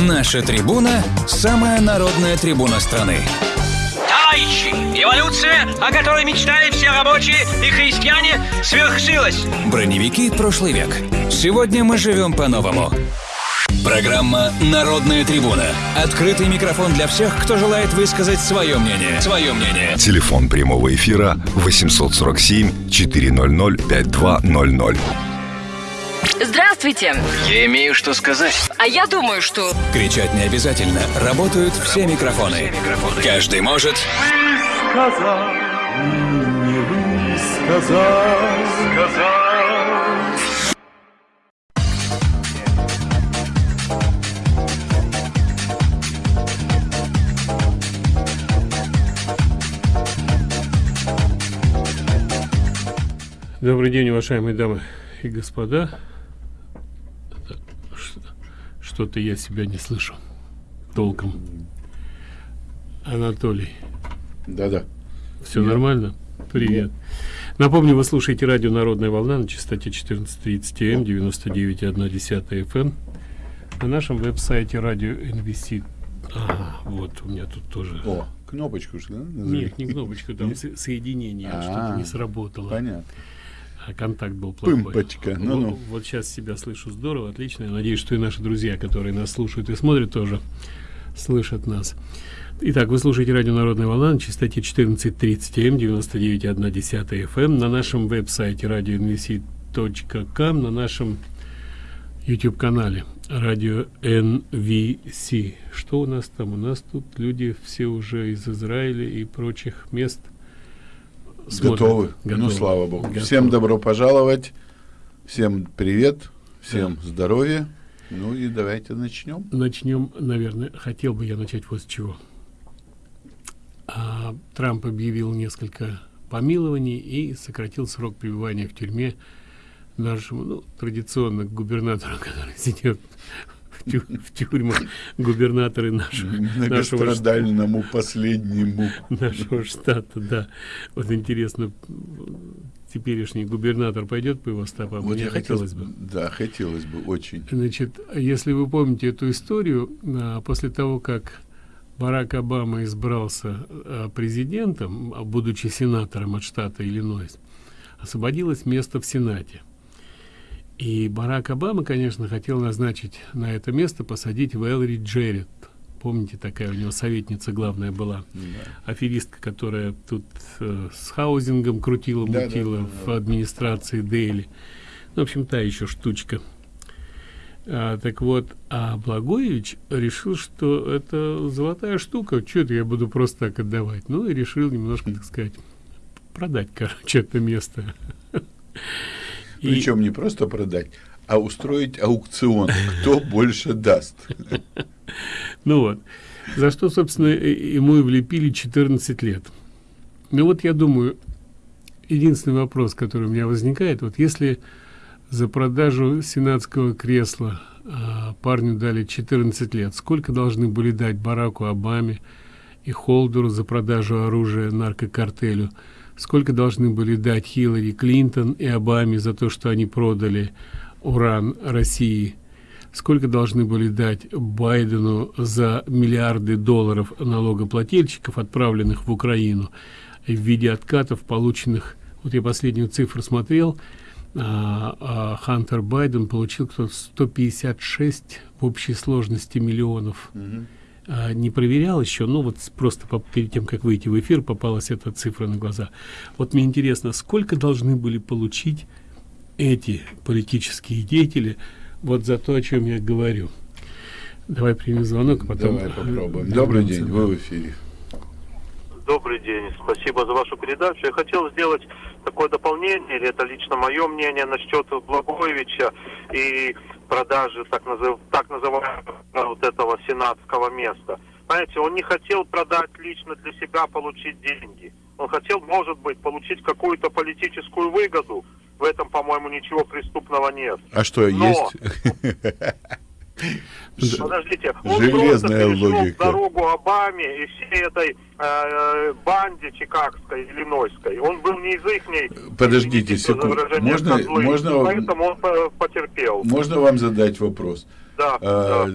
Наша трибуна – самая народная трибуна страны. Товарищи, эволюция, о которой мечтали все рабочие и христиане, свершилась. Броневики прошлый век. Сегодня мы живем по-новому. Программа «Народная трибуна». Открытый микрофон для всех, кто желает высказать свое мнение. Свое мнение. Телефон прямого эфира 847 400 5200. Здравствуйте. Я имею что сказать. А я думаю, что... Кричать не обязательно. Работают все микрофоны. Каждый может... сказал, не сказал, сказал. Добрый день, уважаемые дамы и господа. Что-то я себя не слышу толком. Анатолий. Да-да. Все нормально? Привет. Напомню, вы слушаете радио «Народная волна» на частоте 14.30 М, 99.1 FM. На нашем веб-сайте радио NVC. А, вот, у меня тут тоже... О, кнопочку что ли? Нет, не кнопочку, там со- соединение, А, что-то не сработало. Понятно. А контакт был плохой. Пымпочка, Вот- ну-ну. Вот, сейчас себя слышу здорово, отлично. Я надеюсь, что и наши друзья, которые нас слушают и смотрят, тоже слышат нас. Итак, вы слушаете радио «Народная волна» на частоте 14.30 М, 99.1 FM, на нашем веб-сайте radionvc.com, на нашем YouTube-канале радио NVC. Что у нас там? У нас тут люди все уже из Израиля и прочих мест смотрят. Готовы? Ну, Готовы. слава богу. Готовы. Всем добро пожаловать. Всем привет. Всем здоровья. Ну и давайте начнем. Начнем, наверное, хотел бы я начать вот с чего. А, Трамп объявил несколько помилований и сократил срок пребывания в тюрьме нашему, ну, традиционно губернатору, который сидит в, тю- в тюрьмах, губернаторы нашего, нашего, Многострадальному последнему. нашего штата, да. Вот интересно, теперешний губернатор пойдет по его стопам? Вот Мне я хотел, хотелось бы. Да, хотелось бы очень. Значит, если вы помните эту историю, а, после того, как Барак Обама избрался а, президентом, а, будучи сенатором от штата Иллинойс, освободилось место в Сенате. И Барак Обама, конечно, хотел назначить на это место, посадить Вэлори Джеррит. Помните, такая у него советница главная была, аферистка, которая тут э, с хаузингом крутила, Да, да, мутила да, в да. администрации Дейли. Ну, в общем, та еще штучка. А, так вот, а Благоевич решил, что это золотая штука, что это я буду просто так отдавать. Ну и решил немножко, так сказать, продать, короче, это место. И- Причем не просто продать, а устроить аукцион. Кто больше даст? Ну вот, за что, собственно, ему и влепили 14 лет. Ну вот я думаю, единственный вопрос, который у меня возникает, вот если за продажу сенатского кресла а, парню дали 14 лет, сколько должны были дать Бараку Обаме и Холдеру за продажу оружия наркокартелю? Сколько должны были дать Хиллари Клинтон и Обаме за то, что они продали уран России? Сколько должны были дать Байдену за миллиарды долларов налогоплательщиков, отправленных в Украину в виде откатов, полученных, вот я последнюю цифру смотрел, а, а, Хантер Байден получил кто 156 в общей сложности миллионов. А, не проверял еще, ну вот просто по- перед тем, как выйти в эфир, попалась эта цифра на глаза. Вот мне интересно, сколько должны были получить эти политические деятели вот за то, о чем я говорю. Давай примем звонок, а потом... Давай попробуем. Добрый день, вы в эфире. Добрый день, спасибо за вашу передачу. Я хотел сделать такое дополнение, или это лично мое мнение насчет Благоевича и продажи так, назыв- так называемого вот этого сенатского места. Знаете, он не хотел продать лично для себя, получить деньги. Он хотел, может быть, получить какую-то политическую выгоду. В этом, по-моему, ничего преступного нет. А что, Но- есть? Подождите, он Железная просто логика. дорогу Обаме и всей этой э, банде чикагской, иллинойской. Он был не из их Подождите секунду. Можно, можно, Поэтому он потерпел. можно вам задать вопрос? Да, Э, да.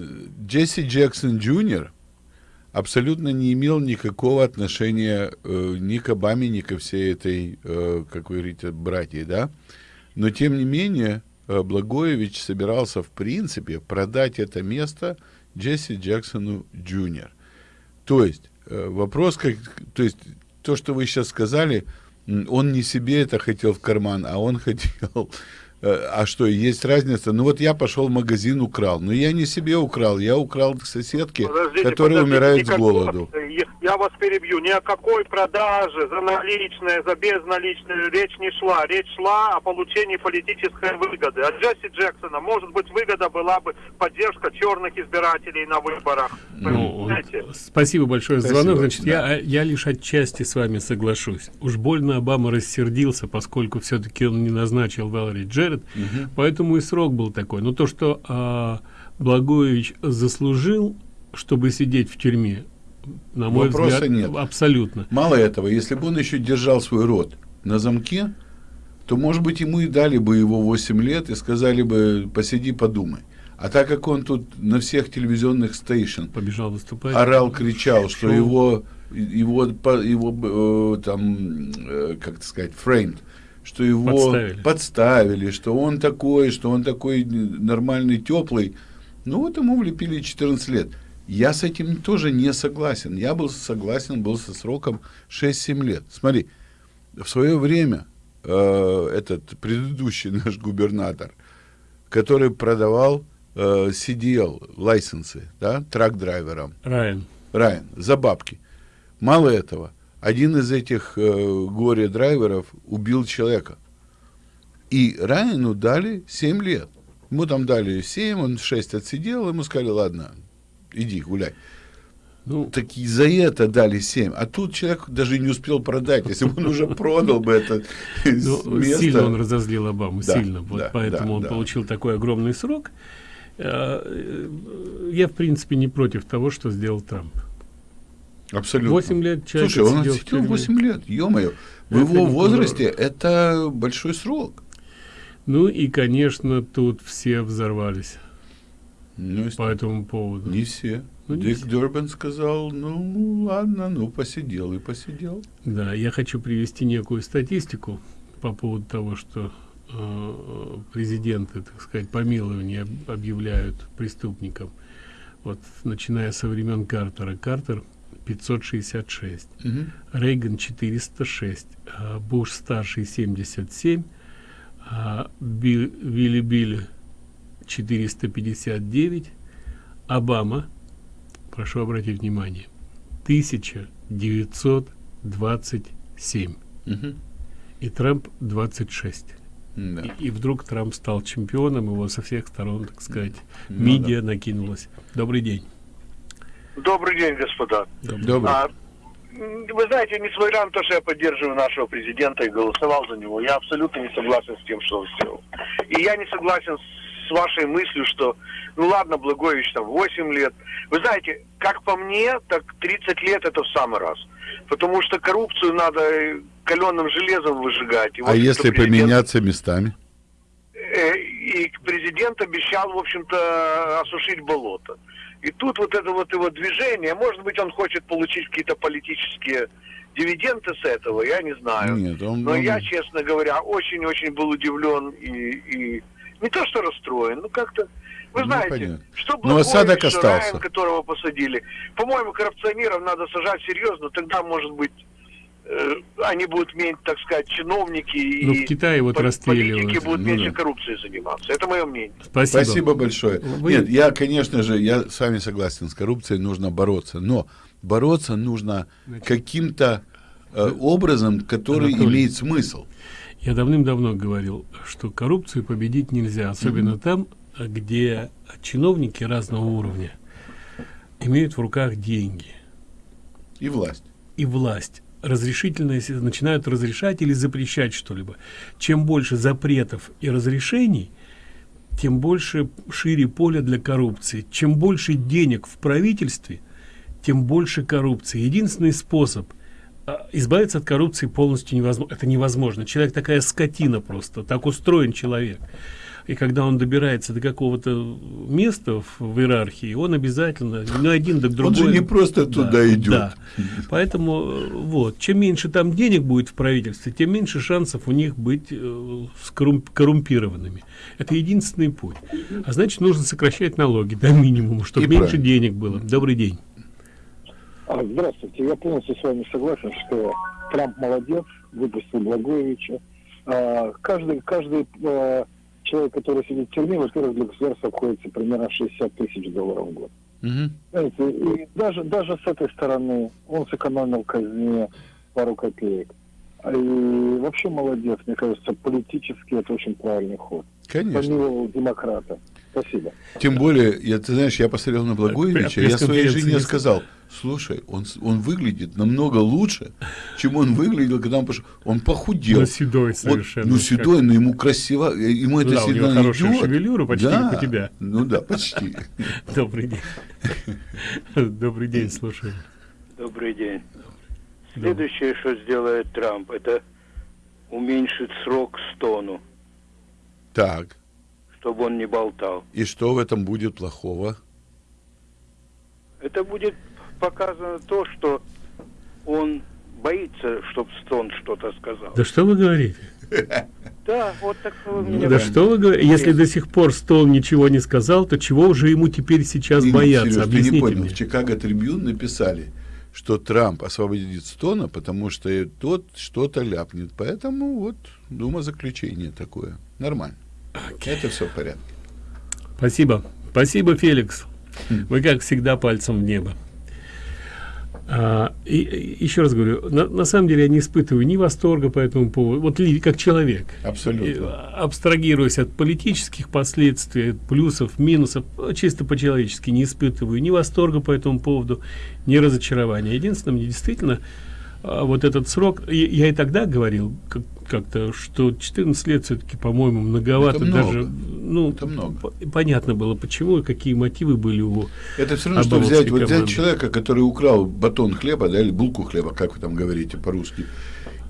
Джесси Джексон Джуниор абсолютно не имел никакого отношения э, ни к Обаме, ни ко всей этой, э, как вы говорите, братьей, да? Но, тем не менее, Благоевич собирался, в принципе, продать это место Джесси Джексону Джуниор. То есть, э, вопрос, как, то есть, то, что вы сейчас сказали, он не себе это хотел в карман, а он хотел... э, А что, есть разница? Ну вот я пошел в магазин, украл. Но я не себе украл, я украл к соседке, Подождите, которая подождите, умирает с голоду. Я, я вас перебью. Ни о какой продаже за наличные, за безналичные речь не шла. Речь шла о получении политической выгоды. От Джесси Джексона, может быть, выгода была бы поддержка черных избирателей на выборах. Ну, Понимаете? спасибо большое за звонок. Значит, да. я, я лишь отчасти с вами соглашусь. Уж больно Обама рассердился, поскольку все-таки он не назначил Валери Джеред, поэтому и срок был такой. Но то, что а, Благоевич заслужил, чтобы сидеть в тюрьме, на мой Вопроса взгляд, нет. абсолютно. Мало этого, если бы он еще держал свой рот на замке, то, может быть, ему и дали бы его 8 лет и сказали бы, посиди, подумай. А так как он тут на всех телевизионных стейшн Побежал выступать. орал, кричал, что Шоу. его, его, по- его э, там, э, как сказать, framed, что его Подставили. подставили, что он такой, что он такой нормальный, теплый. Ну вот ему влепили 14 лет. Я с этим тоже не согласен. Я был согласен, был со сроком 6-7 лет. Смотри, в свое время э, этот предыдущий наш губернатор, который продавал э, CDL, лайсенсы, да, трак-драйверам, Райан. Райан, за бабки. Мало этого, один из этих э, горе-драйверов убил человека. И Райану дали 7 лет. Ему там дали 7, он 6 отсидел, ему сказали, ладно, иди гуляй. Ну, Так и за это дали 7. А тут человек даже не успел продать. Если бы он уже продал бы это ну, место. сильно он разозлил Обаму, Да, сильно. Вот да, поэтому да, он да. получил такой огромный срок. Э, э, Я, в принципе, не против того, что сделал Трамп. Абсолютно. 8 лет человек Слушай, он отсидел в отсидел тюрьме. 8 лет, ё-моё. В Это его возрасте это большой срок. Ну и, конечно, тут все взорвались Ну, по этому поводу. Не все. Ну, Дик все. Дербен сказал, ну ладно, ну посидел и посидел. Да, я хочу привести некую статистику по поводу того, что э, президенты, так сказать, помилование об- объявляют преступникам. Вот начиная со времен Картера. Картер 566, Мгм. Рейган 406, а Буш старший 77, а Билл- Вилли Билли 459, Обама, прошу обратить внимание, 1927 Мгм. и Трамп 26. Да. И, и вдруг Трамп стал чемпионом, его со всех сторон, так сказать, Ну медиа накинулась. Добрый день. Добрый день, господа. Добрый. А, вы знаете, несмотря на то, что я поддерживаю нашего президента и голосовал за него, я абсолютно не согласен с тем, что он сделал. И я не согласен с вашей мыслью, что, ну ладно, Благович там 8 лет. Вы знаете, как по мне, так 30 лет это в самый раз. Потому что коррупцию надо каленым железом выжигать. И, а если президент- поменяться местами? Э, и президент обещал, в общем-то, осушить болото. И тут вот это вот его движение, может быть, он хочет получить какие-то политические дивиденды с этого, я не знаю. Нет, он, Но он- я, честно говоря, очень-очень был удивлен и, и не то что расстроен, ну как-то, вы Ну, знаете, понятно. что Ну, осадок Благович, остался. Которого посадили. По-моему, коррупционеров надо сажать серьезно, тогда, может быть, они будут иметь, так сказать, чиновники Ну, и в Китае вот политики будут Ну, меньше да. коррупцией заниматься. Это мое мнение. Спасибо. Спасибо большое. Вы- Нет, я, конечно же, я с вами согласен, с коррупцией нужно бороться, но бороться нужно каким-то э, образом, который Анатолий. имеет смысл. Я давным-давно говорил, что коррупцию победить нельзя, особенно там, где чиновники разного уровня имеют в руках деньги И власть. и власть. Разрешительные начинают разрешать или запрещать что-либо. Чем больше запретов и разрешений, тем больше шире поле для коррупции. Чем больше денег в правительстве, тем больше коррупции. Единственный способ а, избавиться от коррупции полностью невозможно. Это невозможно. Человек такая скотина просто, так устроен человек. И когда он добирается до какого-то места в, в иерархии, он обязательно, ну, один до другой. Он же не просто туда идет. Да. Поэтому, э, вот, чем меньше там денег будет в правительстве, тем меньше шансов у них быть э, скоррумп- коррумпированными. Это единственный путь. А значит, нужно сокращать налоги до минимума, чтобы И меньше правильно. денег было. Добрый день. А, Здравствуйте. Я полностью с вами согласен, что Трамп молодец, выпустил Благоевича. А, Каждый, каждый а, человек, который сидит в тюрьме, во-первых, для государства обходится примерно 60 тысяч долларов в год. Мгм. Знаете, и даже, даже с этой стороны он сэкономил казне пару копеек. И вообще молодец, мне кажется, политически это очень правильный ход. Конечно. Помиловал демократа. Спасибо. Тем более, я, ты знаешь, я посмотрел на Благоевича, я своей жене не сказал, слушай, он, он выглядит намного лучше, чем он выглядел, когда он пошел. Он похудел. Ну, седой Вот, совершенно. ну, седой, но ему красиво, э, ему это Да, у него хорошая идет. шевелюра, почти да. как у тебя. Ну да, почти. Добрый день. Добрый день, слушаю. Добрый день. Следующее, что сделает Трамп, это уменьшит срок Стону, Так, чтобы он не болтал. и что в этом будет плохого? Это будет показано то, что он боится, чтобы Стон что-то сказал. Да что вы говорите? Да, вот так меня да что вы говорите? Если до сих пор Стол ничего не сказал, то чего уже ему теперь сейчас Не, бояться? Ты не Объясните понял. мне. В Чикаго Трибюн написали, что Трамп освободит Стона, потому что тот что-то ляпнет. Поэтому вот дума заключение такое. Нормально. Это все в порядке. Спасибо. Спасибо, Феликс. Хм. Вы, как всегда, пальцем в небо. А, и, и еще раз говорю, на, на самом деле я не испытываю ни восторга по этому поводу, вот как человек. Абсолютно. А, абстрагируясь от политических последствий, плюсов, минусов, а, чисто по-человечески не испытываю ни восторга по этому поводу, ни разочарования. Единственное, мне действительно а, вот этот срок, я, я и тогда говорил как- как-то, что 14 лет все-таки, по-моему, многовато. Это много. даже, ну, Это много. по- понятно было, почему и какие мотивы были у Это все равно, что взять, вот взять человека, который украл батон хлеба, да, или булку хлеба, как вы там говорите по-русски,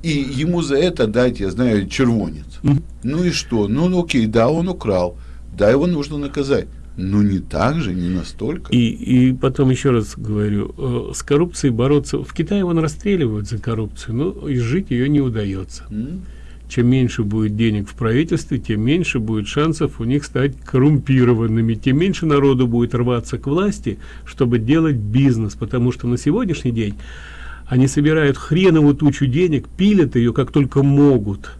и ему за это дать, я знаю, червонец. Ну и что? Ну, ну, окей, да, он украл, да, его нужно наказать. Но не так же, не настолько. И, и потом еще раз говорю, э, с коррупцией бороться. В Китае вон расстреливают за коррупцию, но изжить ее не удается. М? Чем меньше будет денег в правительстве, тем меньше будет шансов у них стать коррумпированными, тем меньше народу будет рваться к власти, чтобы делать бизнес, потому что на сегодняшний день они собирают хреновую тучу денег, пилят ее как только могут.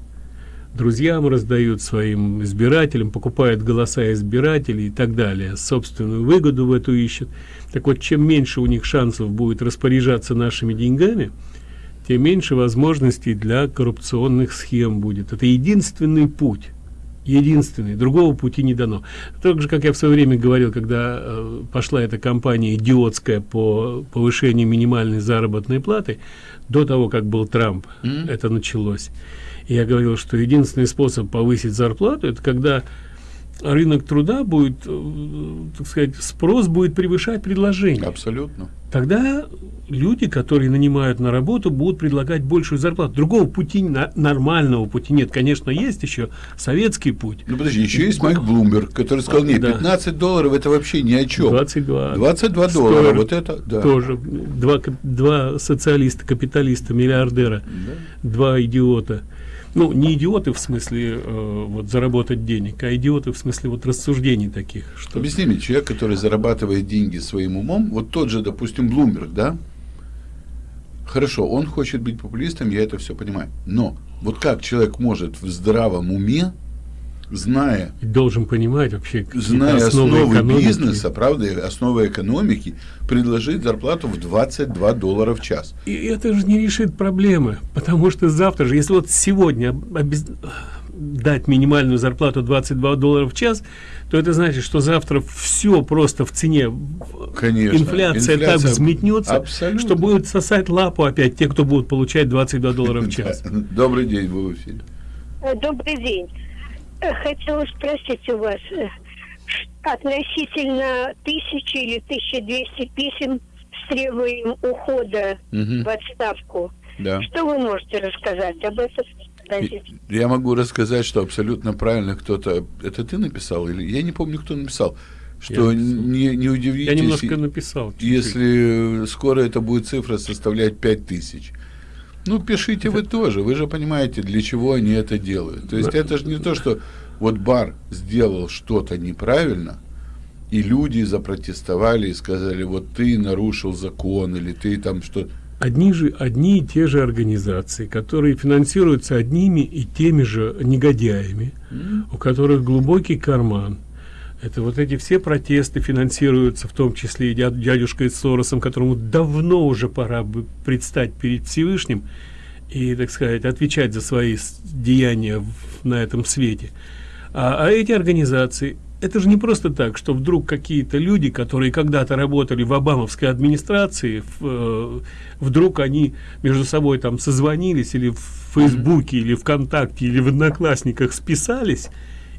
Друзьям раздают своим избирателям, покупают голоса избирателей и так далее. Собственную выгоду в эту ищут. Так вот, чем меньше у них шансов будет распоряжаться нашими деньгами, тем меньше возможностей для коррупционных схем будет. Это единственный путь. Единственный. Другого пути не дано. Так же, как я в свое время говорил, когда э, пошла эта кампания идиотская по повышению минимальной заработной платы, до того, как был Трамп, это началось. Я говорил, что единственный способ повысить зарплату, это когда рынок труда будет, э, так сказать, спрос будет превышать предложение. Абсолютно. Тогда люди, которые нанимают на работу, будут предлагать большую зарплату. Другого пути, нормального пути нет. Конечно, есть еще советский путь. Ну подожди, еще есть Майк Блумберг, который сказал, нет, Да. 15 долларов это вообще ни о чем. 22. 22 Стоит доллара, вот это, да. Тоже два, два социалиста, капиталиста, миллиардера, два идиота. Ну, не идиоты в смысле э, вот заработать денег, а идиоты в смысле вот рассуждений таких. Что... Объясни мне, человек, который зарабатывает деньги своим умом, вот тот же, допустим, Блумберг, да? Хорошо, он хочет быть популистом, я это все понимаю. Но вот как человек может в здравом уме, зная, Должен понимать вообще зная основы, экономики. бизнеса, правда, и основы экономики, предложить зарплату в 22 доллара в час. И это же не решит проблемы, потому что завтра же, если вот сегодня обез- дать минимальную зарплату 22 доллара в час, то это значит, что завтра все просто в цене, Конечно. инфляция, так Инфляция взметнется, абсолютно. что будет сосать лапу опять те, кто будут получать 22 доллара в час. Добрый день, вы в эфире. Э, Добрый день. Э, Хотела спросить у вас э, относительно тысячи или 1200 писем с требованием ухода Мгм. в отставку. Да. Что вы можете рассказать об этом? Я могу рассказать, что абсолютно правильно кто-то... Это ты написал? или Я не помню, кто написал. Что Я не, не удивитесь, Я немножко написал. чуть-чуть. если скоро эта будет цифра составлять 5000. Ну, пишите вы тоже. Вы же понимаете, для чего они это делают. То есть это же не то, что вот бар сделал что-то неправильно, и люди запротестовали и сказали, вот ты нарушил закон, или ты там что Одни же, одни и те же организации, которые финансируются одними и теми же негодяями, у которых глубокий карман. Это вот эти все протесты финансируются, в том числе и дяд- дядюшкой Соросом, которому давно уже пора бы предстать перед Всевышним и, так сказать, отвечать за свои деяния в- на этом свете. А, а эти организации, это же не просто так, что вдруг какие-то люди, которые когда-то работали в обамовской администрации, в, э, вдруг они между собой там созвонились или в Фейсбуке, или ВКонтакте, или в Одноклассниках списались,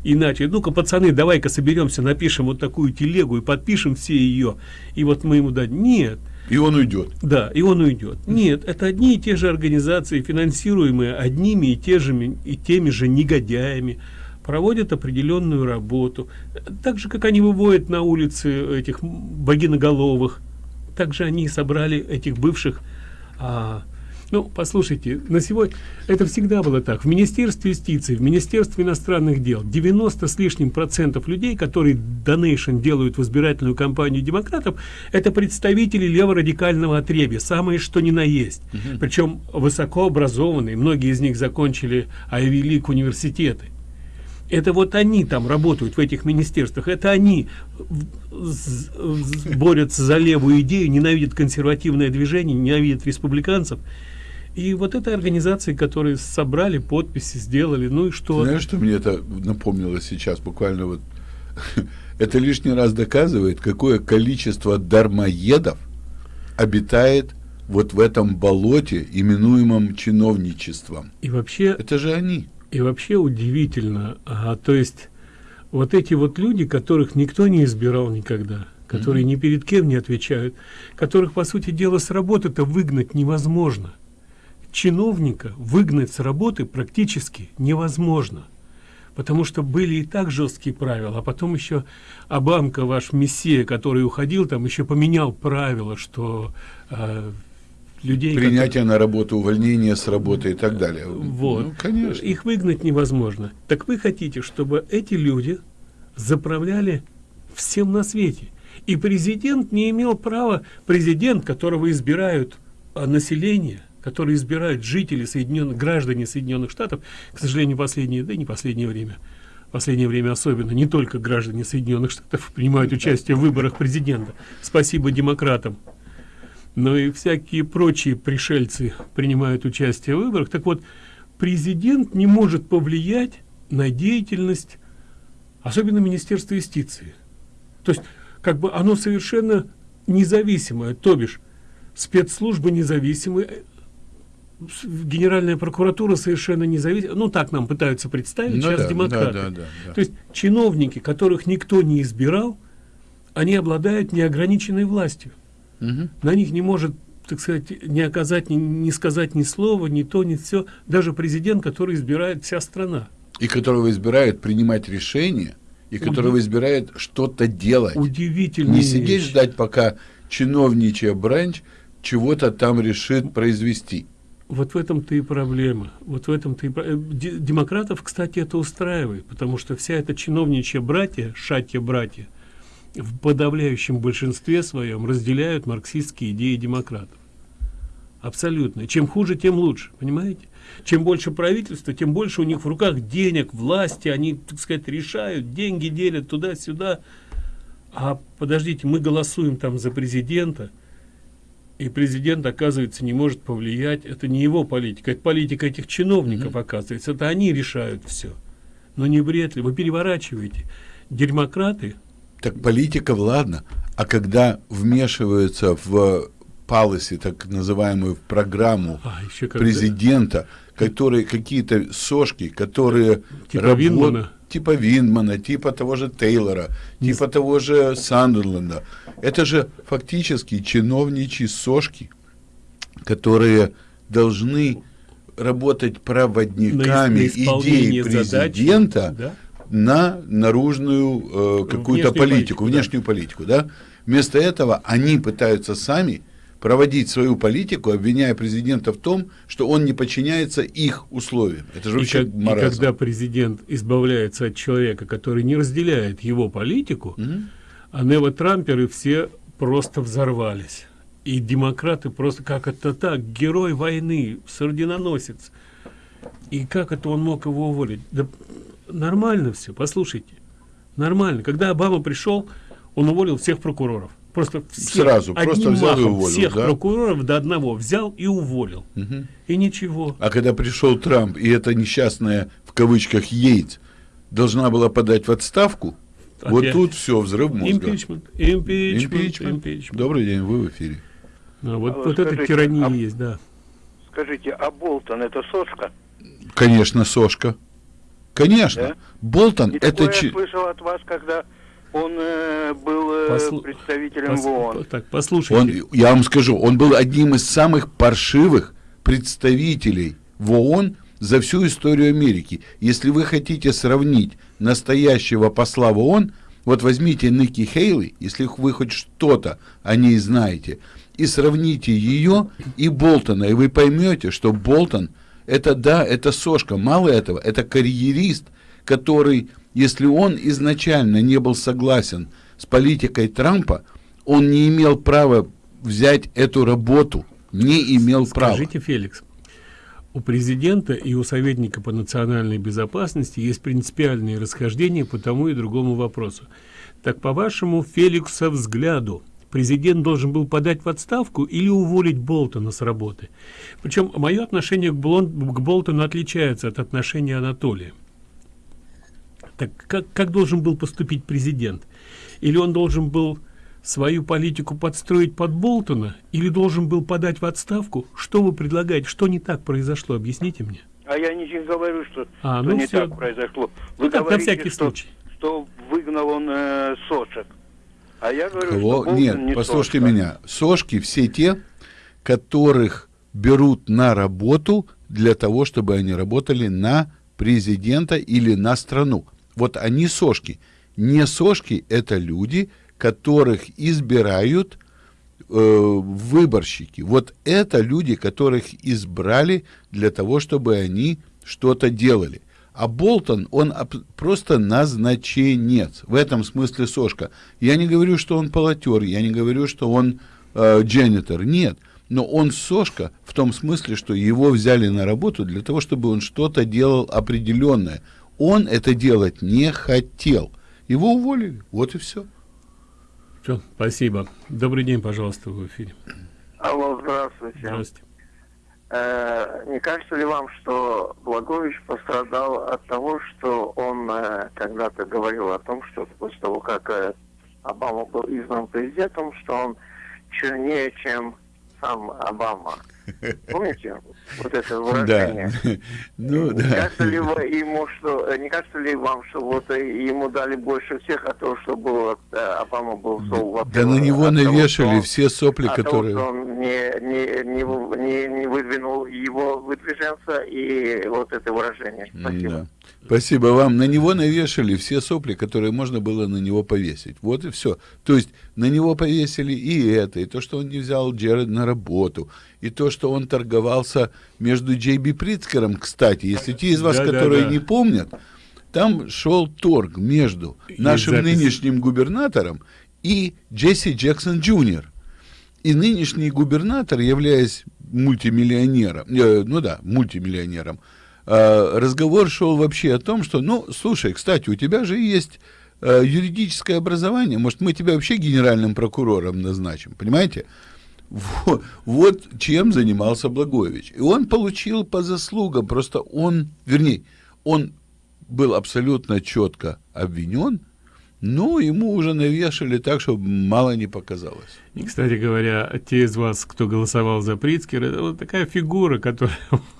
иначе, ну-ка, пацаны, давай-ка соберемся, напишем вот такую телегу и подпишем все ее, и вот мы ему дадим. Нет, и он уйдет. да, и он уйдет. Нет, это одни и те же организации, финансируемые одними и, те же, и теми же негодяями, проводят определенную работу. Так же, как они выводят на улицы этих богиноголовых, так же они собрали этих бывших... а, ну, послушайте, на сегодня это всегда было так. В Министерстве юстиции, в Министерстве иностранных дел 90 с лишним процентов людей, которые донейшн делают в избирательную кампанию демократов, это представители леворадикального отребья, самые что ни на есть. Причем высокообразованные, многие из них закончили Айви Лиг университеты. Это вот они там работают в этих министерствах, это они борются за левую идею, ненавидят консервативное движение, ненавидят республиканцев. И вот это организации, которые собрали подписи, сделали, ну и что? Знаешь, что мне это напомнило сейчас, буквально вот, это лишний раз доказывает, какое количество дармоедов обитает вот в этом болоте, именуемом чиновничеством. И вообще, Это же они. и вообще удивительно, а, то есть вот эти вот люди, которых никто не избирал никогда, которые ни перед кем не отвечают, которых, по сути дела, с работы-то выгнать невозможно. Чиновника выгнать с работы практически невозможно. Потому что были и так жесткие правила, а потом еще Абамка, ваш мессия, который уходил, там еще поменял правила, что э, людей... которые- Принятие на работу, увольнение с работы и так далее. Вот. Ну, конечно. Их выгнать невозможно. Так вы хотите, чтобы эти люди заправляли всем на свете. И президент не имел права, президент, которого избирают а, население, который избирают жители Соединенных, граждане Соединенных Штатов, к сожалению, последнее, да и не последнее время, последнее время особенно, не только граждане Соединенных Штатов принимают участие в выборах президента. Спасибо демократам но и всякие прочие пришельцы принимают участие в выборах. Так вот, президент не может повлиять на деятельность, особенно Министерства юстиции. То есть, как бы оно совершенно независимое, то бишь, спецслужбы независимые, Генеральная прокуратура совершенно независимая. Ну, так нам пытаются представить Ну сейчас да, демократы. да, да, да, да. То есть, чиновники, которых никто не избирал, они обладают неограниченной властью Мгм. на них не может, так сказать, не оказать, ни, не сказать ни слова, ни то, ни все, даже президент, который избирает вся страна. И которого избирают принимать решения, и которого избирает что-то делать. Удивительная Не сидеть вещь. ждать, пока чиновничья бранч чего-то там решит произвести. Вот в этом-то и проблема. Вот в этом-то и э, де- Демократов, кстати, это устраивает, потому что вся эта чиновничья братья, шатья-братья, в подавляющем большинстве своем разделяют марксистские идеи демократов. Абсолютно. Чем хуже, тем лучше, понимаете? Чем больше правительства, тем больше у них в руках денег, власти, они, так сказать, решают, деньги делят туда-сюда. А подождите, мы голосуем там за президента, и президент, оказывается, не может повлиять. Это не его политика, это политика этих чиновников, оказывается. Это они решают все. Но не бред ли? Вы переворачиваете. Дерьмократы, Так политика, ладно, а когда вмешиваются в палоси, так называемую в программу а, еще когда- президента, которые какие-то сошки, которые Типа работ- Виндмана? Типа Виндмана, типа того же Тейлора, типа того же Сандерленда. Это же фактически чиновничьи сошки, которые должны работать проводниками На ис- на идей исполнение задач, президента да. на наружную э, какую-то политику, политику, да. внешнюю политику, да? Вместо этого они пытаются сами проводить свою политику, обвиняя президента в том, что он не подчиняется их условиям. Это же И, вообще как- и маразм. когда президент избавляется от человека, который не разделяет его политику, а нео-трамперы все просто взорвались. И демократы просто, как это так, герой войны, сардиноносец. И как это он мог его уволить? Да нормально все, послушайте. Нормально. Когда Обама пришел, он уволил всех прокуроров. Просто всех, Сразу, просто одним взял и махом уволил, Всех да? прокуроров до одного взял и уволил. Мгм. И ничего. А когда пришел Трамп, и эта несчастная, в кавычках, Йейтс, должна была подать в отставку, вот Опять. тут все, взрыв мозга. Импичмент, импичмент, Импичмент. импичмент. Добрый день, вы в эфире. А вот, А вот эта скажите, тирания а- есть, да. Скажите, а Болтон это сошка? Конечно, Сошка. Конечно. Да? Болтон И это... я слышал от вас, когда он э, был э, Послу- представителем Пос- в ООН. Так, послушайте. Он, я вам скажу, он был одним из самых паршивых представителей в ООН за всю историю Америки. Если вы хотите сравнить настоящего посла в ООН, вот возьмите Ники Хейли, если вы хоть что-то о ней знаете, и сравните ее и Болтона, и вы поймете, что Болтон это да, это сошка. Мало этого, это карьерист, который, если он изначально не был согласен с политикой Трампа, он не имел права взять эту работу. Не имел права. Скажите, Феликс, у президента и у советника по национальной безопасности есть принципиальные расхождения по тому и другому вопросу. Так, по вашему Феликса взгляду, президент должен был подать в отставку или уволить Болтона с работы? Причем мое отношение к, Блон- к Болтону отличается от отношения Анатолия. Так как, как должен был поступить президент? Или он должен был свою политику подстроить под Болтона, или должен был подать в отставку? Что вы предлагаете? Что не так произошло? Объясните мне. А я не говорю, что, А, что ну не так произошло. Ну Вы так, на говорите, всякий что, случай. что выгнал он э, сошек. А я говорю, Кого? что Болтон Нет, не послушайте сошка. меня. Сошки все те, которых берут на работу для того, чтобы они работали на президента или на страну. Вот они сошки. Не сошки – это люди, которых избирают э, выборщики. Вот это люди, которых избрали для того, чтобы они что-то делали. А Болтон, он просто назначенец. В этом смысле сошка. Я не говорю, что он полотер, я не говорю, что он э. Нет. Но он сошка в том смысле, что его взяли на работу для того, чтобы он что-то делал определенное. Он это делать не хотел. Его уволили. Вот и все. Все, спасибо. Добрый день, пожалуйста, в эфире. Алло, здравствуйте. Здравствуйте. Э, не кажется ли вам, что Благович пострадал от того, что он э, когда-то говорил о том, что после того, как э, Обама был избран президентом, что он чернее, чем сам Обама? Помните вот это выражение? Да. Ну, не да. кажется ли вы ему, что э, не кажется ли вам, что вот э, ему дали больше всех от того, что было, э, Обама был сол, Да на него навешали все сопли, от того, которые... что он не, не, не, не, не выдвинул его выдвиженца и вот это выражение. Спасибо. Да. Спасибо вам. На него навешали все сопли, которые можно было на него повесить. Вот и все. То есть на него повесили и это, и то, что он не взял Джеред на работу, и то, что он торговался между Джей Би Прицкером, кстати. Если те из вас, Да, да, которые да. не помнят, там шел торг между нашим запись. нынешним губернатором и Джесси Джексон Джуниор. И нынешний губернатор, являясь мультимиллионером, э, ну да, мультимиллионером, разговор шел вообще о том, что, ну, слушай, кстати, у тебя же есть э, юридическое образование, может, мы тебя вообще генеральным прокурором назначим, понимаете? Вот, вот чем занимался Благович. И он получил по заслугам, просто он, вернее, он был абсолютно четко обвинен, но ему уже навешали так, чтобы мало не показалось. И, кстати говоря, те из вас, кто голосовал за Прицкера, это вот такая фигура, которая...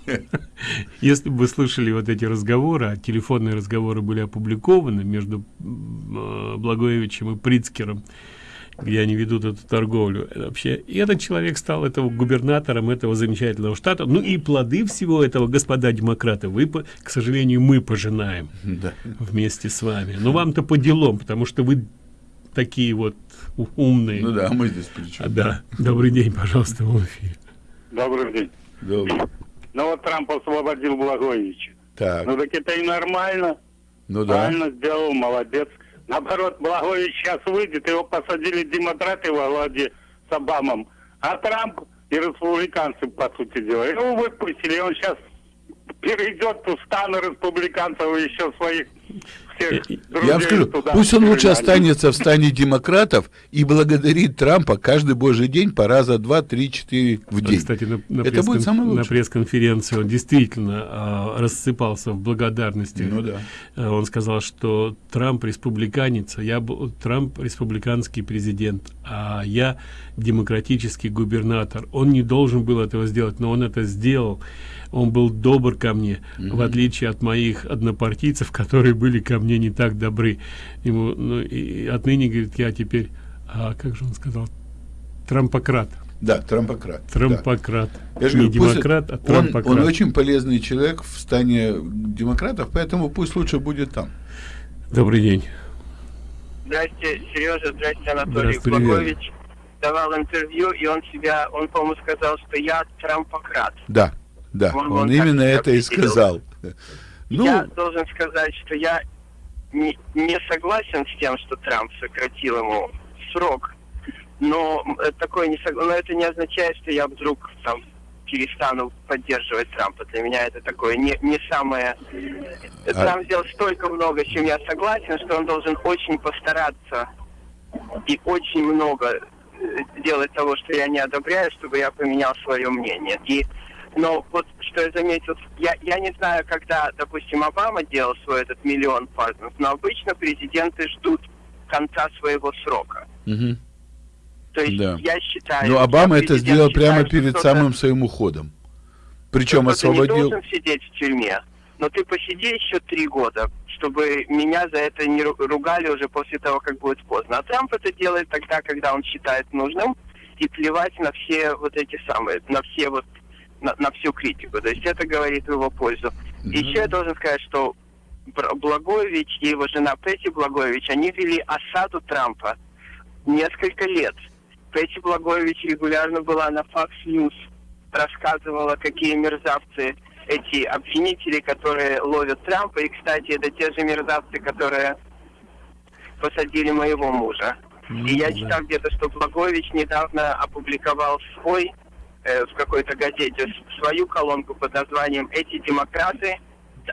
Если бы вы слышали вот эти разговоры, а телефонные разговоры были опубликованы между э, Благоевичем и Прицкером, где они ведут эту торговлю. Вообще, и этот человек стал этого губернатором этого замечательного штата. Ну и плоды всего этого, господа демократы, вы, к сожалению, мы пожинаем да. вместе с вами. Но вам-то по делам, потому что вы такие вот умные. Ну да, мы здесь причем. А, да. Добрый день, пожалуйста, в эфире. Добрый день. Добрый. Ну вот Трамп освободил Благовича. Так. Ну так это и нормально. Ну да. Правильно сделал, молодец. Наоборот, Благович сейчас выйдет, его посадили демократы во главе с Обамом. А Трамп и республиканцы, по сути дела, его выпустили, он сейчас перейдет в станы республиканцев и еще своих всех Я вам скажу, пусть он лучше останется в стане демократов и благодарит Трампа каждый божий день по раза два, три, четыре в день. Кстати, на, на Это будет самое лучшее. На пресс-конференции он действительно а, рассыпался в благодарности. Ну да. А, он сказал, что Трамп республиканец, а я Трамп республиканский президент, а я демократический губернатор. Он не должен был этого сделать, но он это сделал он был добр ко мне, mm -hmm. в отличие от моих однопартийцев, которые были ко мне не так добры. Ему, ну, и отныне, говорит, я теперь, а как же он сказал, трампократ. Да, трампократ. Трампократ. Да. Я не говорю, демократ, а трампократ. Он, он очень полезный человек в стане демократов, поэтому пусть лучше будет там. Добрый день. Здрасте, Сережа, здрасте, Анатолий Благович. Давал интервью, и он себя, он, по-моему, сказал, что я трампократ. Да. Да, он, он, он именно это и сказал. Ну, я должен сказать, что я не, не согласен с тем, что Трамп сократил ему срок, но такое не сог... но это не означает, что я вдруг там перестану поддерживать Трампа. Для меня это такое не, не самое... А... Трамп сделал столько много, с чем я согласен, что он должен очень постараться и очень много э, делать того, что я не одобряю, чтобы я поменял свое мнение. И но вот что я заметил, я, я не знаю, когда, допустим, Обама делал свой этот миллион партнеров, но обычно президенты ждут конца своего срока. Угу. То есть да. я считаю... Но Обама это сделал считает, прямо перед самым своим уходом. Причем освободил... Ты не должен сидеть в тюрьме, но ты посиди еще три года, чтобы меня за это не ругали уже после того, как будет поздно. А Трамп это делает тогда, когда он считает нужным, и плевать на все вот эти самые, на все вот на, на всю критику. То есть это говорит в его пользу. Mm-hmm. Еще я должен сказать, что Благович и его жена Петти Благович, они вели осаду Трампа несколько лет. Петти Благович регулярно была на Fox News, рассказывала, какие мерзавцы эти обвинители, которые ловят Трампа. И, кстати, это те же мерзавцы, которые посадили моего мужа. Mm-hmm. И я читал где-то, что Благович недавно опубликовал свой э, в какой-то газете свою колонку под названием «Эти демократы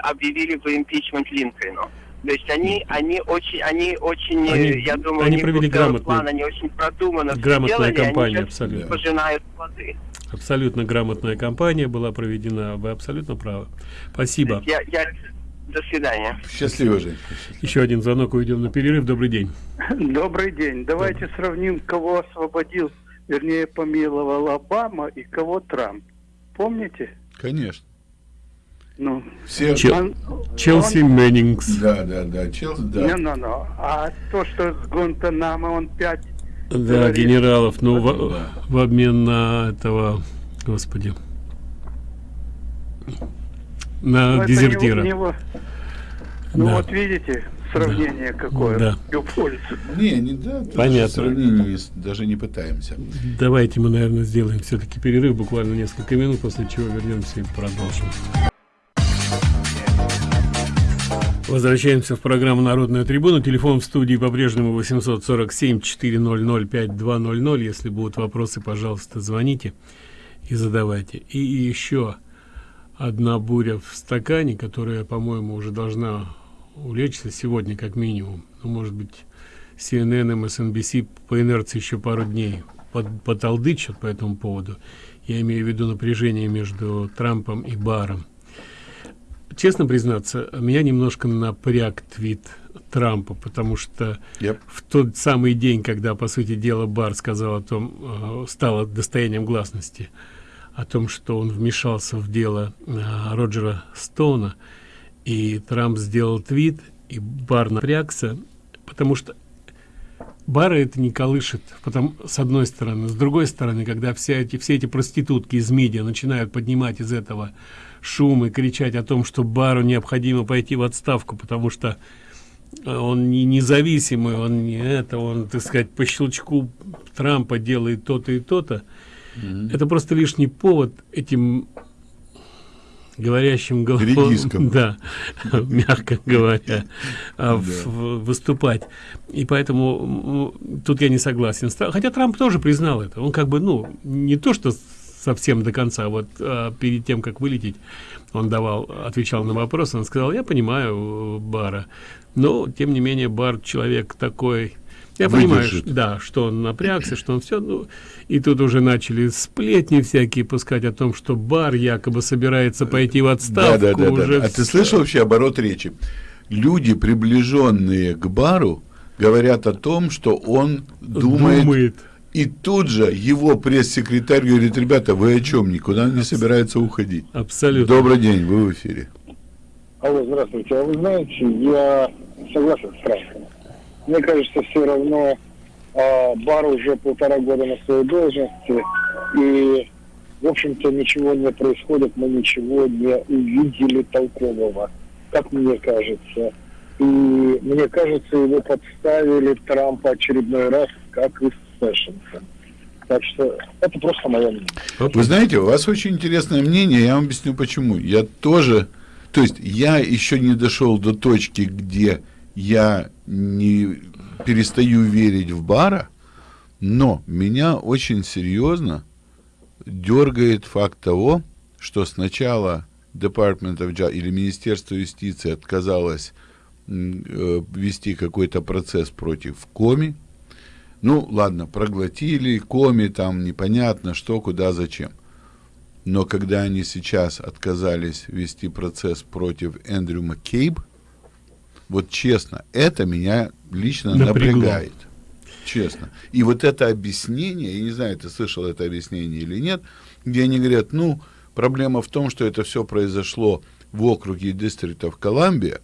объявили бы импичмент Линкольну». То есть они, они очень, они очень, они, я думаю, они провели грамотный, план, они очень продуманно грамотная сделали, кампания, они абсолютно. пожинают плоды. Абсолютно грамотная кампания была проведена, вы абсолютно правы. Спасибо. Я, я, до свидания. Счастливо, Жень. Еще один звонок, уйдем на перерыв. Добрый день. Добрый день. Давайте Добрый. сравним, кого освободил вернее, помиловал Обама и кого Трамп. Помните? Конечно. Ну, Все... Чел... он, Челси он... Мэннингс. Да, да, да, Челси, да. Не, не, не. А то, что с Гуантанамо он пять... Да, говорит, генералов, ну, в, да. в обмен на этого, господи, на ну, дезертира. Не, него, ну, да. вот видите, сравнение да. какое да. пользу. Не, не да, Понятно. Сравнение даже не пытаемся. Давайте мы, наверное, сделаем все-таки перерыв буквально несколько минут, после чего вернемся и продолжим. Возвращаемся в программу «Народная трибуна». Телефон в студии по-прежнему 847-400-5200. Если будут вопросы, пожалуйста, звоните и задавайте. И еще одна буря в стакане, которая, по-моему, уже должна улечься сегодня как минимум. Ну, может быть, CNN, MSNBC по инерции еще пару дней под, поталдычат по этому поводу. Я имею в виду напряжение между Трампом и Баром. Честно признаться, меня немножко напряг твит Трампа, потому что yep. в тот самый день, когда, по сути дела, Бар сказал о том, э, стало достоянием гласности, о том, что он вмешался в дело э, Роджера Стоуна, и Трамп сделал твит, и Бар напрягся, потому что бары это не колышет потом с одной стороны с другой стороны когда все эти все эти проститутки из медиа начинают поднимать из этого шум и кричать о том что бару необходимо пойти в отставку потому что он не независимый он не это он так сказать по щелчку трампа делает то-то и то-то mm -hmm. это просто лишний повод этим говорящим голосом да мягко говоря а, выступать. И поэтому тут я не согласен. Хотя трамп тоже признал это. Он как бы ну не то что совсем до конца вот а, перед тем как вылететь он давал отвечал на вопрос он сказал я понимаю бара но тем не менее бар человек такой я Выдержит. понимаю да что он напрягся что он все ну и тут уже начали сплетни всякие пускать о том что бар якобы собирается пойти в отставку да, да, да, уже да. а ты слышал вообще оборот речи? Люди приближенные к бару говорят о том что он думает, думает. и тут же его пресс-секретарь говорит ребята вы о чем никуда не собирается уходить абсолютно. Добрый день вы в эфире. Алло здравствуйте. А вы знаете я согласен с Трампом мне кажется, все равно э, бар уже полтора года на своей должности, и, в общем-то, ничего не происходит, мы ничего не увидели толкового, как мне кажется. И мне кажется, его подставили Трампа очередной раз, как и Сэшенса. Так что это просто мое мнение. Вы знаете, у вас очень интересное мнение, я вам объясню почему. Я тоже, то есть я еще не дошел до точки, где я не перестаю верить в бара, но меня очень серьезно дергает факт того, что сначала Department of Justice или Министерство юстиции отказалось э, вести какой-то процесс против Коми. Ну, ладно, проглотили Коми, там непонятно что, куда, зачем. Но когда они сейчас отказались вести процесс против Эндрю Маккейб, вот честно, это меня лично Напрягло. напрягает. Честно. И вот это объяснение, я не знаю, ты слышал это объяснение или нет, где они говорят, ну, проблема в том, что это все произошло в округе Дистриктов Колумбия,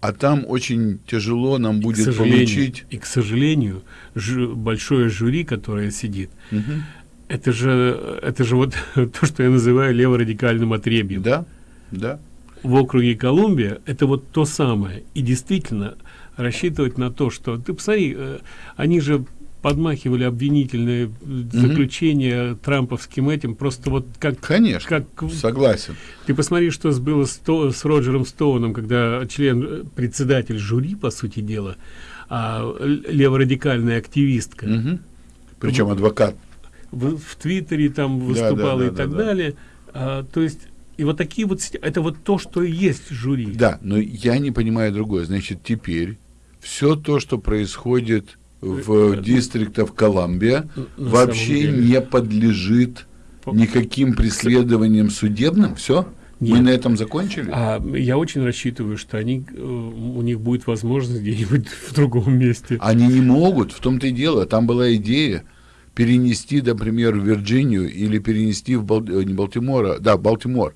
а там очень тяжело нам будет и получить... И, к сожалению, ж, большое жюри, которое сидит, угу. это же это же вот то, что я называю леворадикальным отребьем. Да, да в округе Колумбия это вот то самое. И действительно рассчитывать на то что ты посмотри э, они же подмахивали обвинительные заключения mm -hmm. трамповским этим просто вот как конечно как согласен. Ты посмотри что было с, то, с роджером стоуном когда член э, председатель жюри по сути дела а леворадикальная активистка. Mm -hmm. причем адвокат. В, в твиттере там выступала да, да, да, и так да, далее. А, то есть и вот такие вот, это вот то, что и есть жюри. Да, но я не понимаю другое. Значит, теперь все то, что происходит в э, дистриктах Колумбия, вообще не подлежит никаким преследованиям судебным. Все? Нет. Мы на этом закончили? А, я очень рассчитываю, что они, э, у них будет возможность где-нибудь в другом месте. Они не могут, в том-то и дело. Там была идея перенести, например, в Вирджинию или перенести в Бал... Э, не Балтимора, да, Балтимор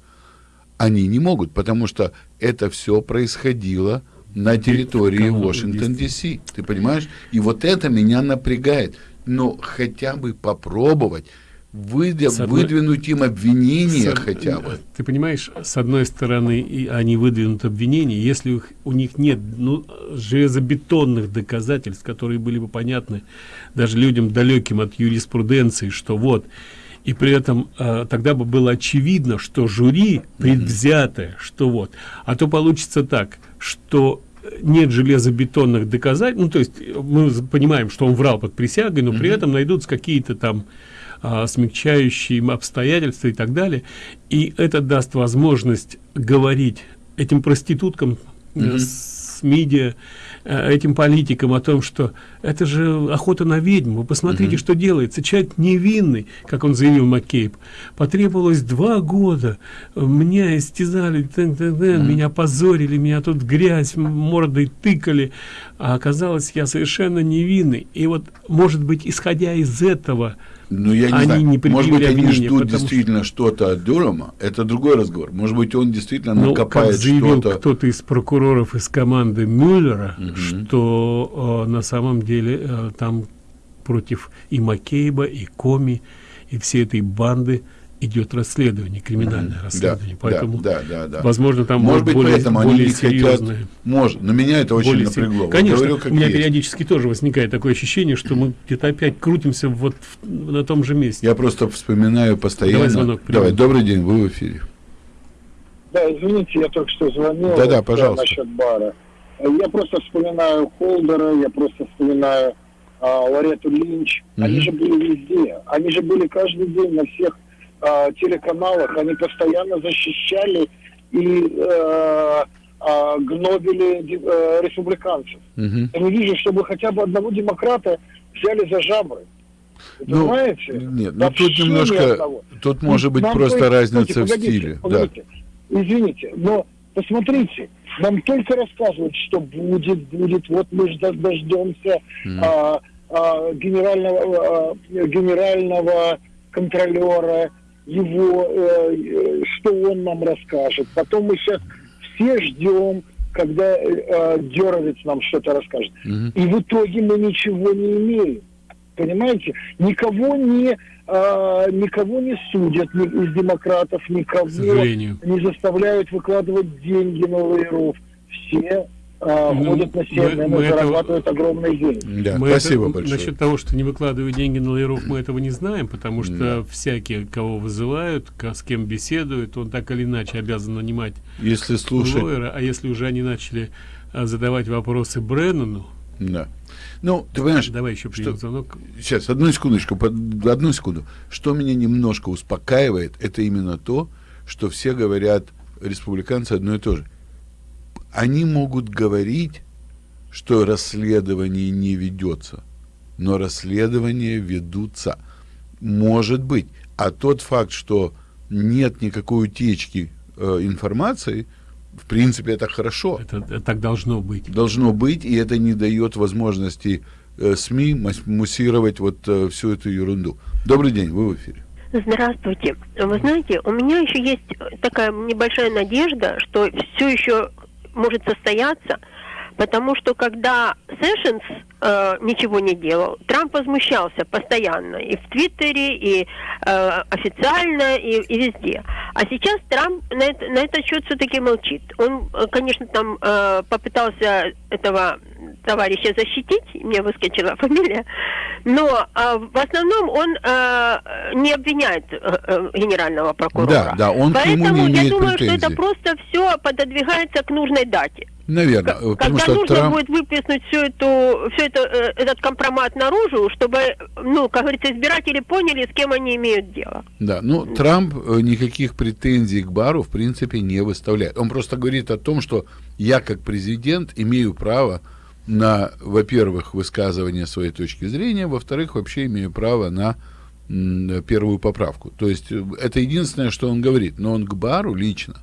они не могут, потому что это все происходило на территории Вашингтон, Д.С. Ты понимаешь? И вот это меня напрягает. Но хотя бы попробовать выдв... одной... выдвинуть им обвинения с... хотя бы. Ты понимаешь, с одной стороны, и они выдвинут обвинения, если их, у них нет ну, железобетонных доказательств, которые были бы понятны даже людям далеким от юриспруденции, что вот и при этом э, тогда бы было очевидно что жюри предвзятое что вот. А то получится так что нет железобетонных доказательств ну то есть мы понимаем что он врал под присягой но при этом найдутся какие-то там а, смягчающие обстоятельства и так далее. И это даст возможность говорить этим проституткам -hmm. с медиа Э, этим политикам о том, что это же охота на ведьму. Вы посмотрите, -hmm. что делается. Человек невинный, как он заявил Маккейб. Потребовалось два года. Меня истязали, -тын -тын, mm -hmm. меня позорили, меня тут грязь мордой тыкали. А оказалось, я совершенно невинный. И вот, может быть, исходя из этого, Ну, я не Они знаю. не Может быть, они ждут действительно что-то от Дюрама. Это другой разговор. Может быть, он действительно Ну, накопает что-то. кто-то из прокуроров из команды Мюллера, что э, на самом деле э, там против и Маккейба, и Коми, и всей этой банды идет расследование, криминальное Мгм. расследование. Да, Поэтому, да, да, да, да. возможно, там Может быть, более, поэтому они более не хотят- серьезное. Может, но меня это очень более напрягло. сер- Конечно, говорю, у меня есть. периодически тоже возникает такое ощущение, что мы где-то опять крутимся вот в- на том же месте. Я просто вспоминаю постоянно. Давай звонок примем. Давай, добрый день, вы в эфире. Да, извините, я только что звонил. Да-да, вот, пожалуйста. Насчет бара. Я просто вспоминаю Холдера, я просто вспоминаю а, Лорету Линч. Они Мгм. же были везде. Они же были каждый день на всех а, телеканалах. Они постоянно защищали и э, а, гнобили э, республиканцев. Мгм. Я не вижу, чтобы хотя бы одного демократа взяли за жабры. Ну, понимаете? Нет, ну Вообще тут немножко, тут может быть Нам просто только- разница Стойте, в погодите, стиле. погодите. Извините, но посмотрите, нам только рассказывают, что будет, будет, вот мы дождемся Мгм. а, а, генерального, а, генерального контролера, его, э, э, что он нам расскажет. Потом мы сейчас все ждем, когда э, э, Деровец нам что-то расскажет. Мгм. И в итоге мы ничего не имеем. Понимаете? Никого не, а, никого не судят ни из демократов, никого не заставляют выкладывать деньги на лоеров. Все а, Ну, ходят на северные, мы- мы этого- зарабатывают огромные деньги. Да, Мы спасибо это- большое. Насчет того, что не выкладывают деньги на лоеров, мы этого не знаем, потому что всякие, кого вызывают, с кем беседуют, он так или иначе обязан нанимать Если слушать- лоера, а если уже они начали а, задавать вопросы Бреннану, Да. Ну, ты понимаешь, давай еще примем звонок. Сейчас, одну секундочку, под- одну секунду. Что меня немножко успокаивает, это именно то, что все говорят, республиканцы одно и то же. Они могут говорить, что расследование не ведется, но расследования ведутся. Может быть. А тот факт, что нет никакой утечки э, информации, в принципе, это хорошо. Это, так должно быть. Должно быть, и это не дает возможности э, СМИ муссировать вот э, всю эту ерунду. Добрый день, вы в эфире. Здравствуйте. Вы знаете, у меня еще есть такая небольшая надежда, что все еще может состояться, потому что когда Сэшенс э, ничего не делал, Трамп возмущался постоянно и в Твиттере, и э, официально, и, и везде. А сейчас Трамп на, это, на этот счет все-таки молчит. Он, э, конечно, там э, попытался этого товарища защитить, мне выскочила фамилия, но э, в основном он э, не обвиняет э, э, генерального прокурора. Да, да, он к Поэтому не я имеет думаю, что претензий. это просто все пододвигается к нужной дате. Наверное, э, потому Когда что нужно Трамп... будет выплеснуть всю эту, все это, э, этот компромат наружу, чтобы, ну, как говорится, избиратели поняли, с кем они имеют дело. Да, ну Трамп никаких претензий к Бару в принципе не выставляет. Он просто говорит о том, что я как президент имею право на, во-первых, высказывание своей точки зрения, во-вторых, вообще имею право на первую поправку. То есть э, это единственное, что он говорит. Но он к Бару лично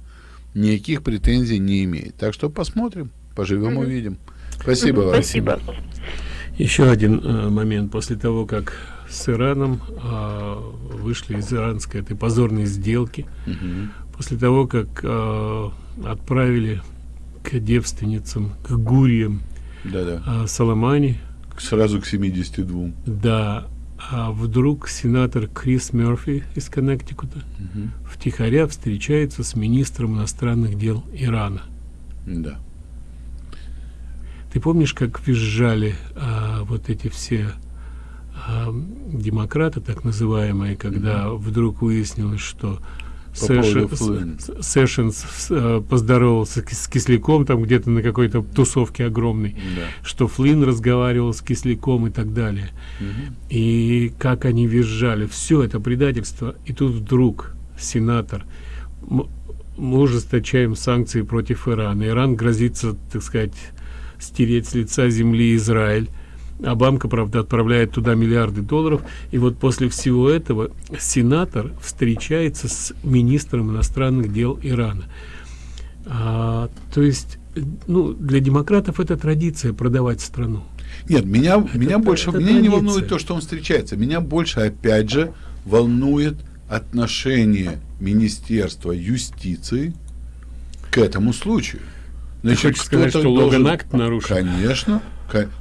никаких претензий не имеет. Так что посмотрим, поживем, увидим. Спасибо вам. Еще один э, момент после того, как с Ираном э, вышли из иранской этой позорной сделки, Мгм. после того, как э, отправили к девственницам, к Да-да. э, Соломани, Сразу к 72. да, а вдруг сенатор Крис Мерфи из Коннектикута Мгм. втихаря встречается с министром иностранных дел Ирана. Да. Ты помнишь, как визжали а, вот эти все а, демократы, так называемые, когда вдруг выяснилось, что Сэшенс э, поздоровался с Кисляком там где-то на какой-то тусовке огромной, Да. что Флинн разговаривал с Кисляком и так далее. Мгм. И как они визжали, все это предательство. И тут вдруг сенатор, мы ужесточаем санкции против Ирана. Иран грозится, так сказать, стереть с лица земли Израиль. А банка, правда, отправляет туда миллиарды долларов. И вот после всего этого сенатор встречается с министром иностранных дел Ирана. А, то есть, ну, для демократов это традиция продавать страну. Нет, меня, меня это- больше, это меня не традиция. волнует то, что он встречается. Меня больше, опять же, волнует отношение Министерства юстиции к этому случаю. сказать, что должен- Логан Акт нарушен? Конечно.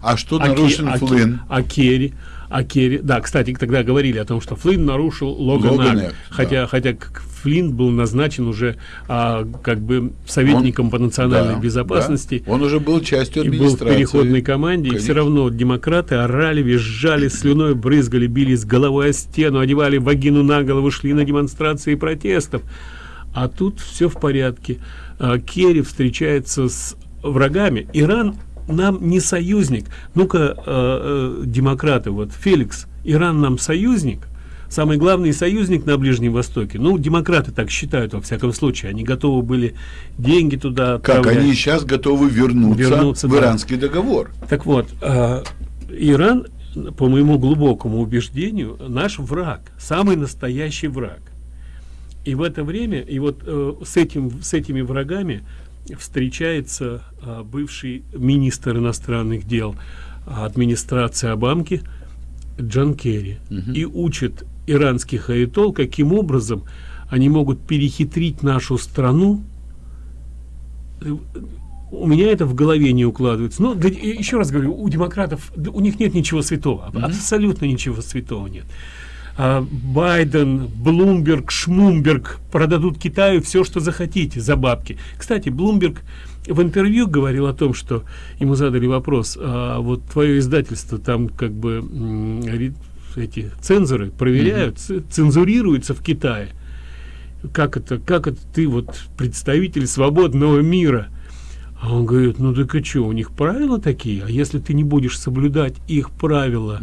А что А нарушен Ке- а Флинн? А Керри, а Керри, да, кстати, тогда говорили о том, что Флинн нарушил Логан, Логан Акт, хотя, хотя к- Флинн был назначен уже а, как бы советником Он- по национальной да, безопасности. да. Он уже был частью и был в администрации. переходной команде, и Конечно. все равно демократы орали, визжали, слюной брызгали, бились головой о стену, одевали вагину на голову, шли на демонстрации протестов. А тут все в порядке. А, Керри встречается с врагами. Иран нам не союзник. Ну-ка, э, э, демократы, вот Феликс, Иран нам союзник. Самый главный союзник на Ближнем Востоке. Ну, демократы так считают, во всяком случае. Они готовы были деньги туда Как отправлять. они сейчас готовы вернуться, Вернуться, в да. иранский договор. Так вот, а, Иран, по моему глубокому убеждению, наш враг, самый настоящий враг. И в это время, и вот э, с, этим, с этими врагами встречается а, бывший министр иностранных дел а, администрации Обамки Джон Керри и учит иранских аятол, каким образом они могут перехитрить нашу страну у меня это в голове не укладывается. Но и еще раз говорю, у демократов у них нет ничего святого, аб- абсолютно ничего святого нет. А, Байден, Блумберг, Шмумберг продадут Китаю все, что захотите за бабки. Кстати, Блумберг в интервью говорил о том, что ему задали вопрос, а вот твое издательство там как бы эти цензоры проверяют, ц- цензурируются в Китае. Как это, как это ты вот представитель свободного мира? А он говорит, ну так и что, у них правила такие, а если ты не будешь соблюдать их правила,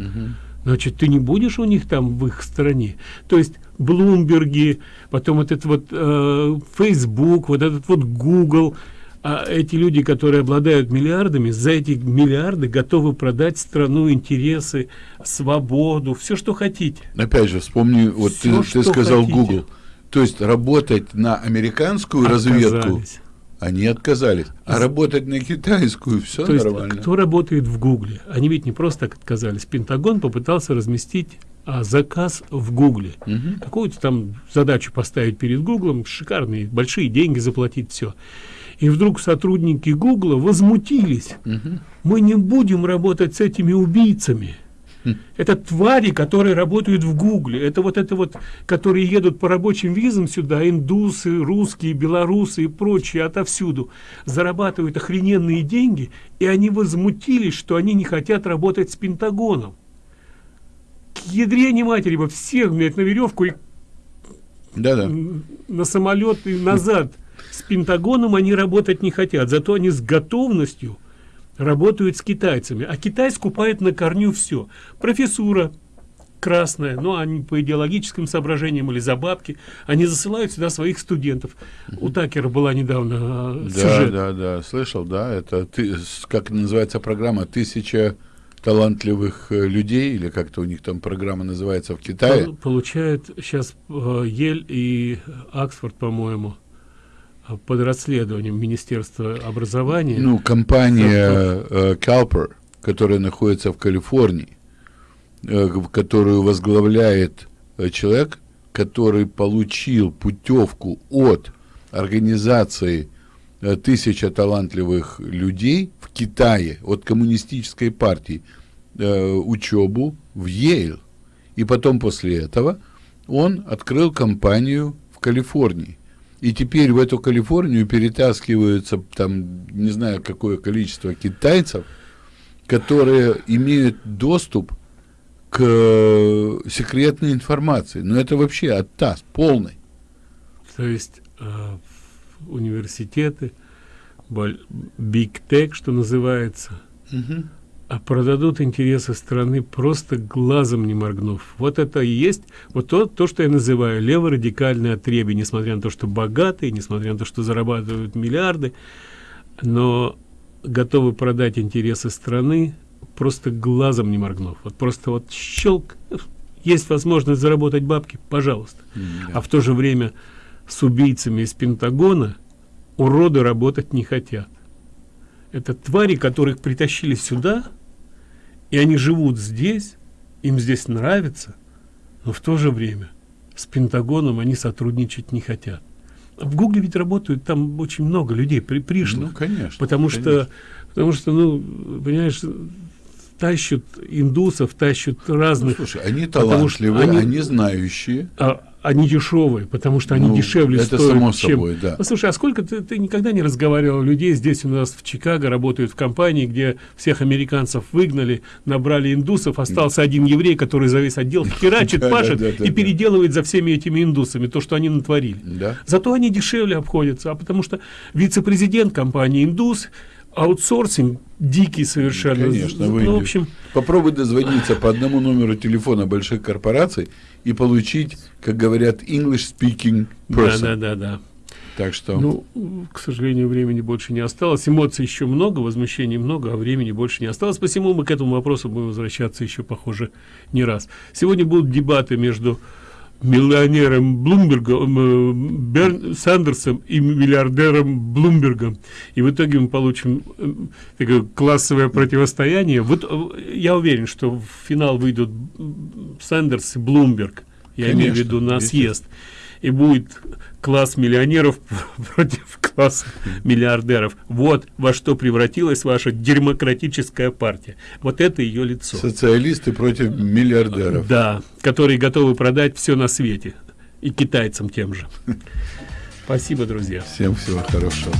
значит, ты не будешь у них там в их стране. То есть Блумберги, потом этот вот э, Facebook, вот этот вот Google, а эти люди, которые обладают миллиардами, за эти миллиарды готовы продать страну, интересы, свободу, все, что хотите. Опять же, вспомни, вот Всё, ты, ты сказал хотите. Google. То есть работать на американскую разведку Отказались. Они отказались. А работать на китайскую все То есть, нормально. кто работает в Гугле? Они ведь не просто так отказались. Пентагон попытался разместить а, заказ в Гугле. Мгм. Какую-то там задачу поставить перед Гуглом, шикарные, большие деньги заплатить, все. И вдруг сотрудники Гугла возмутились. Мгм. Мы не будем работать с этими убийцами. Хм. Это твари, которые работают в Гугле. Это вот это вот, которые едут по рабочим визам сюда, индусы, русские, белорусы и прочие отовсюду, зарабатывают охрененные деньги, и они возмутились, что они не хотят работать с Пентагоном. К ядрене матери бы всех, блядь, на веревку и Да-да. м, на самолет и назад. С Пентагоном они работать не хотят, зато они с готовностью работают с китайцами. А Китай скупает на корню все. Профессура красная, ну, они по идеологическим соображениям или за бабки, они засылают сюда своих студентов. У Такера была недавно а, Да, сюжет. да, да, слышал, да, это ты, как называется программа, тысяча талантливых э, людей, или как-то у них там программа называется в Китае. Пол- Получают сейчас э, Ель и Оксфорд, по-моему, э, под расследованием Министерства образования. Ну, компания э, Calper, которая находится в Калифорнии, э, которую возглавляет э, человек, который получил путевку от организации э, «Тысяча талантливых людей» в Китае, от коммунистической партии, э, учебу в Йейл. И потом после этого он открыл компанию в Калифорнии. И теперь в эту Калифорнию перетаскиваются там, не знаю, какое количество китайцев, которые имеют доступ к э, секретной информации. Но это вообще оттас полный. То есть э, университеты, биг тек, что называется, Мгм. А продадут интересы страны просто глазом не моргнув. Вот это и есть вот то, то что я называю леворадикальное отребье, несмотря на то, что богатые, несмотря на то, что зарабатывают миллиарды, но готовы продать интересы страны просто глазом не моргнув. Вот просто вот щелк, есть возможность заработать бабки, пожалуйста. А в то же время с убийцами из Пентагона уроды работать не хотят. Это твари, которых притащили сюда, И они живут здесь, им здесь нравится, но в то же время с Пентагоном они сотрудничать не хотят. В Гугле ведь работают там очень много людей при, пришлых. Ну, конечно. Потому конечно. что, потому что, ну, понимаешь, тащат индусов, тащат разных. Ну, слушай, они потому что талантливые, они, они знающие. А, они дешевые, потому что они Ну, дешевле это стоят, само чем... собой, да. Ну, слушай, а сколько ты, ты никогда не разговаривал людей здесь у нас в Чикаго работают в компании, где всех американцев выгнали, набрали индусов, остался один еврей, который за весь отдел херачит, пашет и переделывает за всеми этими индусами то, что они натворили. Зато они дешевле обходятся, а потому что вице-президент компании индус, аутсорсинг дикий совершенно. Конечно, ну, выйдет. в общем, Попробуй дозвониться по одному номеру телефона больших корпораций и получить, как говорят, English speaking person. да, да, да, да. Так что Ну, к сожалению, времени больше не осталось. Эмоций еще много, возмущений много, а времени больше не осталось. Посему мы к этому вопросу будем возвращаться еще, похоже, не раз. Сегодня будут дебаты между миллионером Блумбергом, э, Берн Сандерсом и миллиардером Блумбергом. И в итоге мы получим э, такое классовое противостояние. Вот э, я уверен, что в финал выйдут Сандерс и Блумберг. Я имею в виду на съезд. И будет класс миллионеров против класса миллиардеров. Вот во что превратилась ваша демократическая партия. Вот это ее лицо. социалисты против миллиардеров. Да, которые готовы продать все на свете. И китайцам тем же. Спасибо, друзья. Всем всего хорошего.